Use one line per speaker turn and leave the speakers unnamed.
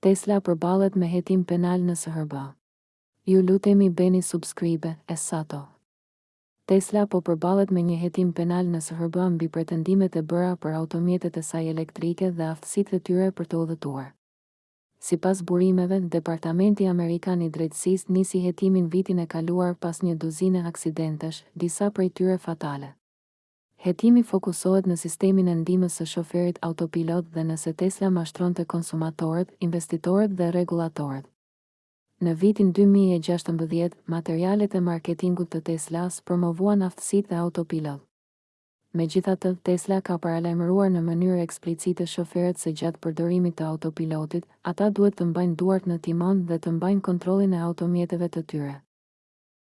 Tesla përballet me hetim penal në SHBA. Ju lutemi bëni subscribe e sato. Tesla po përballet me një hetim penal në SHBA mbi pretendimet e bëra për automjetet e saj elektrike dhe aftësitë e tyre për të udhëtuar. Sipas burimeve, Departamenti Amerikan i Drejtësisë nisi hetimin vitin e kaluar pas një duzine aksidentesh, disa prej tyre fatale. Hetimi fokusohet në sistemin e ndihmës së shoferit autopilot dhe nëse Tesla mashtronte konsumatorët, investitorët dhe rregullatorët. Në vitin dy mijë e gjashtëmbëdhjetë, materialet e marketingut të Tesla-s promovuan aftësitë e autopilot. Megjithatë, Tesla ka paralajmëruar në mënyrë eksplicite shoferët se gjatë përdorimit të autopilotit, ata duhet të mbajnë duart në timon dhe të mbajnë kontrollin e automjeteve të tyre.